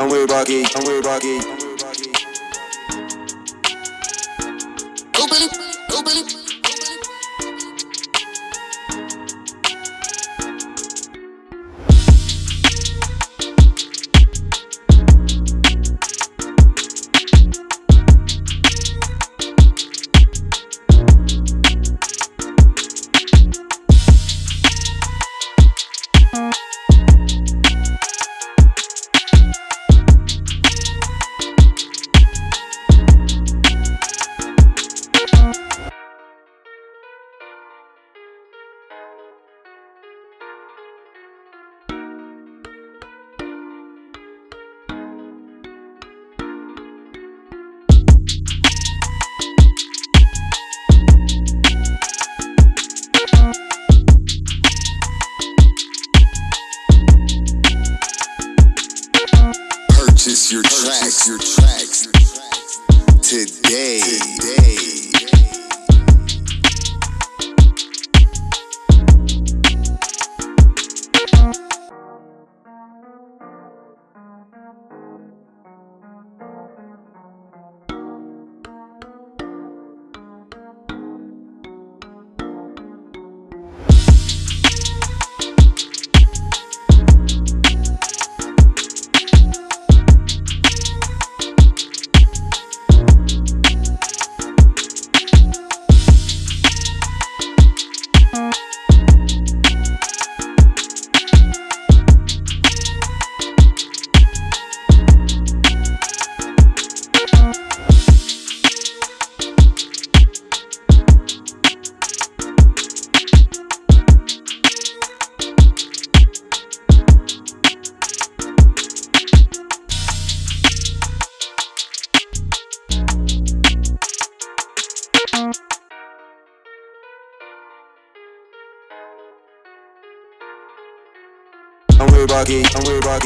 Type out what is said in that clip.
I'm with eh? Rocky, I'm with eh? Rocky. Open it, open it. Purchase your tracks, your tracks today. way rocky, I'm way back.